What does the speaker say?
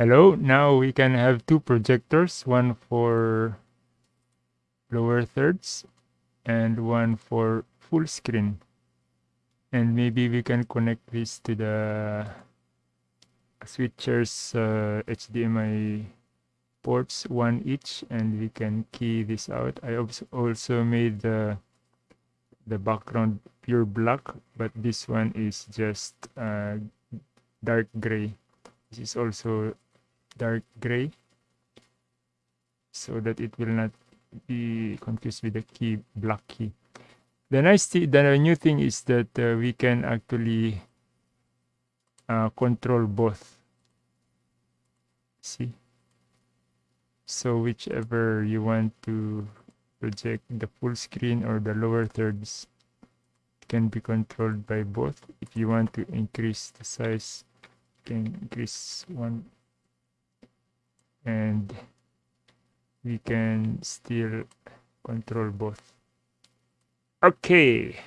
Hello, now we can have two projectors, one for lower thirds and one for full screen. And maybe we can connect this to the switcher's uh, HDMI ports, one each, and we can key this out. I also made the, the background pure black, but this one is just uh, dark gray. This is also dark gray so that it will not be confused with the key black key. The nice thing the new thing is that uh, we can actually uh, control both. See? So whichever you want to project the full screen or the lower thirds can be controlled by both. If you want to increase the size can increase one and we can still control both. Okay